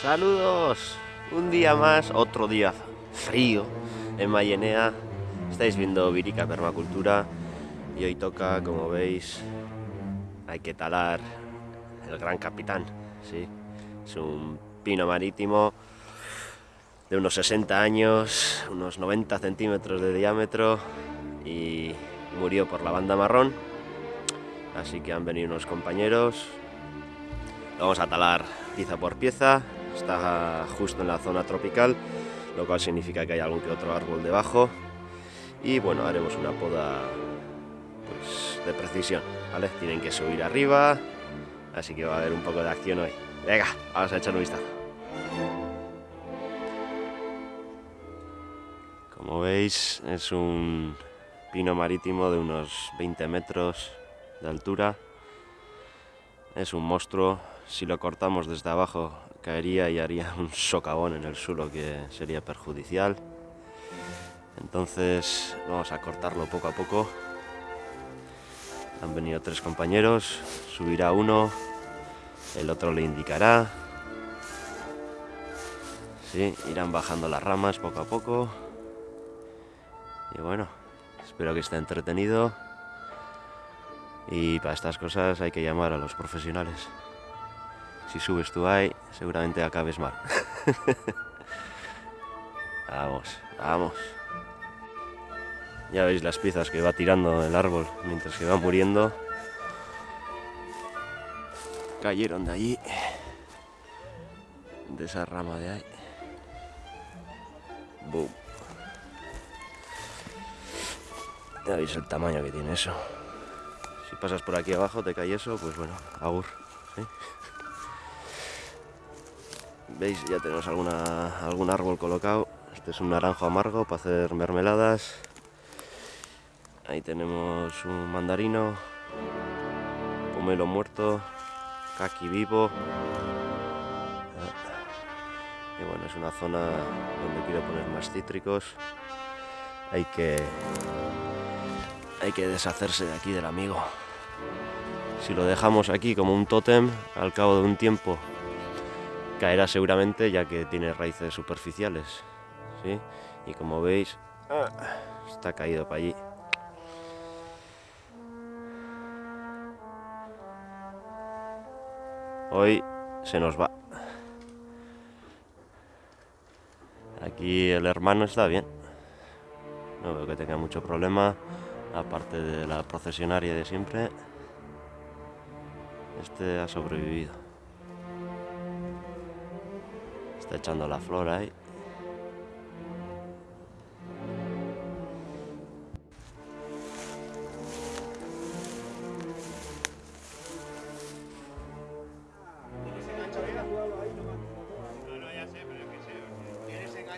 Saludos, un día más, otro día frío en Mayenea. Estáis viendo Virica Permacultura y hoy toca, como veis, hay que talar el Gran Capitán. ¿sí? Es un pino marítimo de unos 60 años, unos 90 centímetros de diámetro y murió por la banda marrón. Así que han venido unos compañeros. Lo vamos a talar pieza por pieza está justo en la zona tropical, lo cual significa que hay algún que otro árbol debajo. Y bueno, haremos una poda de precisión, ¿vale? Tienen que subir arriba, así que va a haber un poco de acción hoy. Venga, vamos a echar un vistazo. Como veis, es un pino marítimo de unos 20 metros de altura. Es un monstruo. Si lo cortamos desde abajo caería y haría un socavón en el suelo que sería perjudicial. Entonces vamos a cortarlo poco a poco. Han venido tres compañeros, subirá uno, el otro le indicará. Sí, irán bajando las ramas poco a poco. Y bueno, espero que esté entretenido. Y para estas cosas hay que llamar a los profesionales si subes tú ahí, seguramente acabes mal. vamos, vamos. Ya veis las piezas que va tirando el árbol mientras que va muriendo. Cayeron de allí, de esa rama de ahí. Boom. Ya veis el tamaño que tiene eso. Si pasas por aquí abajo te cae eso, pues bueno, agur. veis ya tenemos algún árbol colocado este es un naranjo amargo para hacer mermeladas ahí tenemos un mandarino pomelo muerto caqui vivo y bueno es una zona donde quiero poner más cítricos hay que hay que deshacerse de aquí del amigo si lo dejamos aquí como un tótem al cabo de un tiempo caerá seguramente ya que tiene raíces superficiales. ¿sí? Y como veis, ah, está caído para allí. Hoy se nos va. Aquí el hermano está bien. No veo que tenga mucho problema, aparte de la procesionaria de siempre. Este ha sobrevivido. Está echando la flor ahí.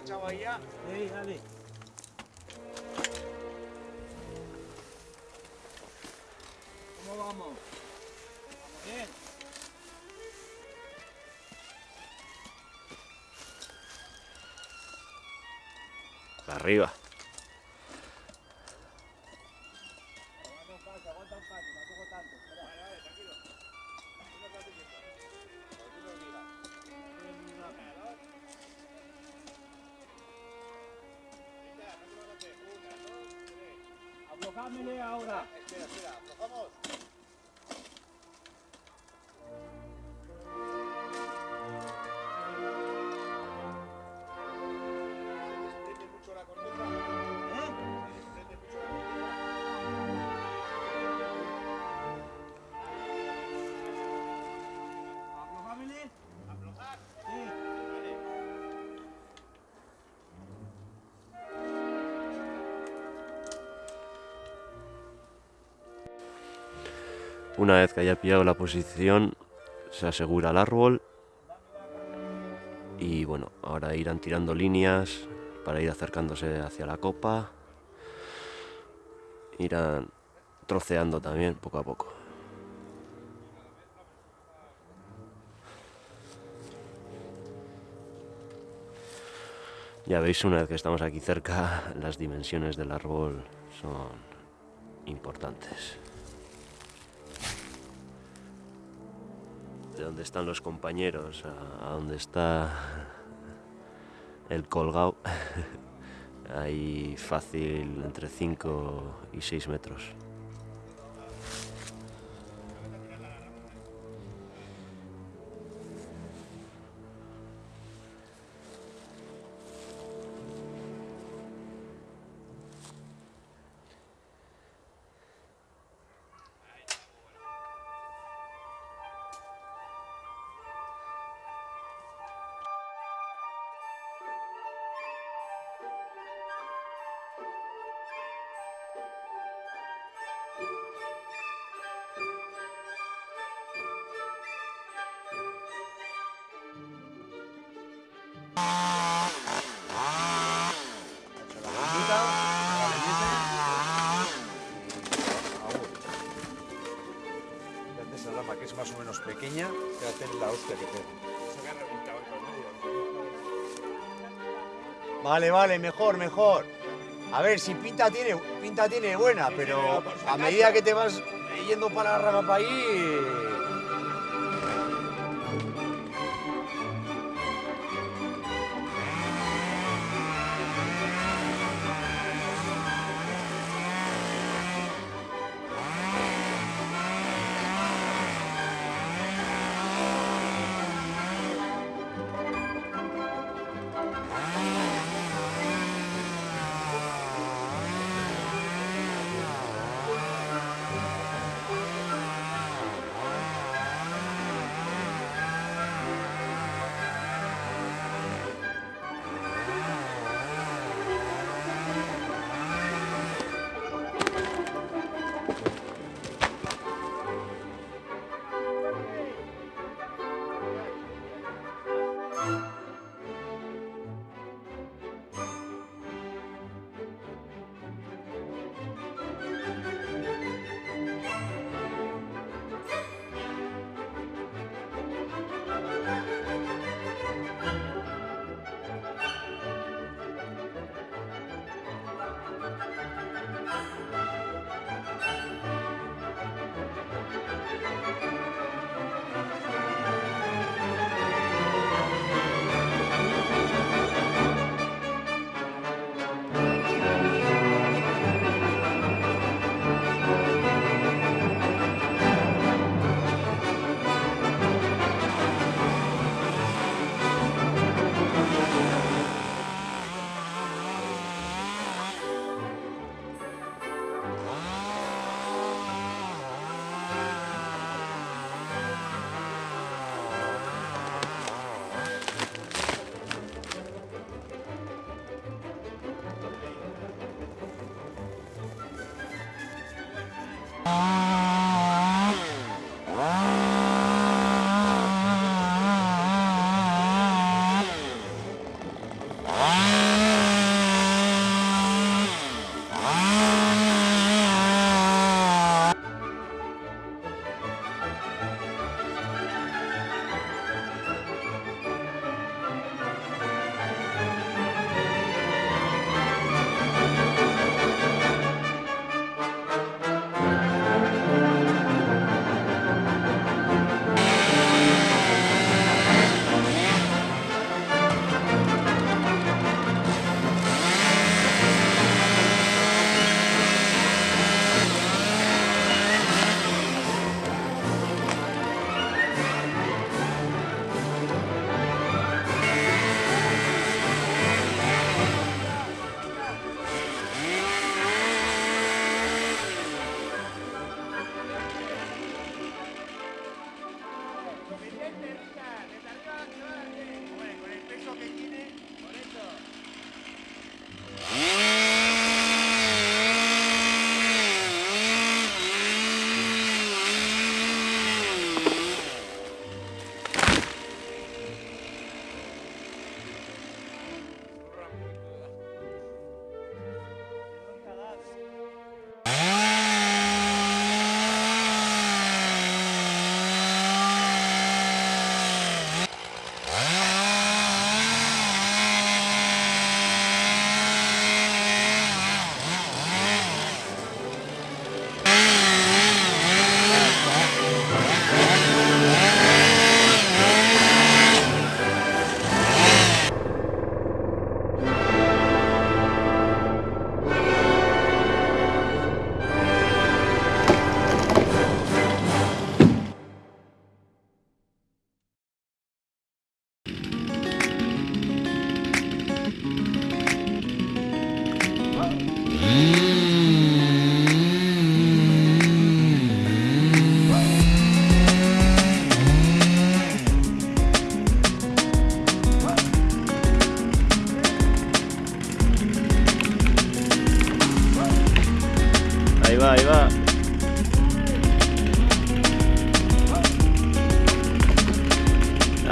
Enganchado ahí ya? Sí, dale. ¿Cómo vamos? ¿Vamos bien? arriba. Aflojámele ahora. Espera, espera, aflojamos. Una vez que haya pillado la posición, se asegura el árbol. Y bueno, ahora irán tirando líneas para ir acercándose hacia la copa. Irán troceando también poco a poco. Ya veis, una vez que estamos aquí cerca, las dimensiones del árbol son importantes. De dónde están los compañeros a, dónde está el colgado, hay fácil entre 5 y 6 metros. Hostia que pega. Vale, vale, mejor, mejor. A ver, si pinta tiene, pinta tiene buena, pero a medida que te vas yendo para la rama para ahí,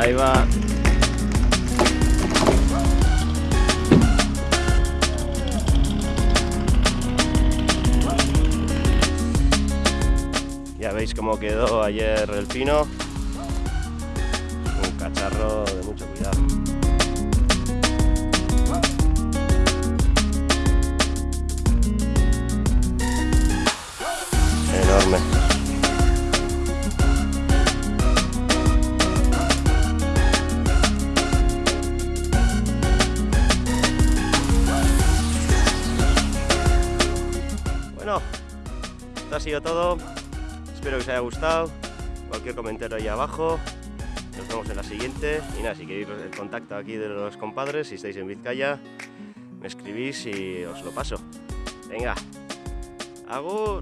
Ahí va. Ya veis cómo quedó ayer el pino. os haya gustado, cualquier comentario ahí abajo, nos vemos en la siguiente y nada, si queréis el contacto aquí de los compadres, si estáis en Vizcaya, me escribís y os lo paso. Venga, agur.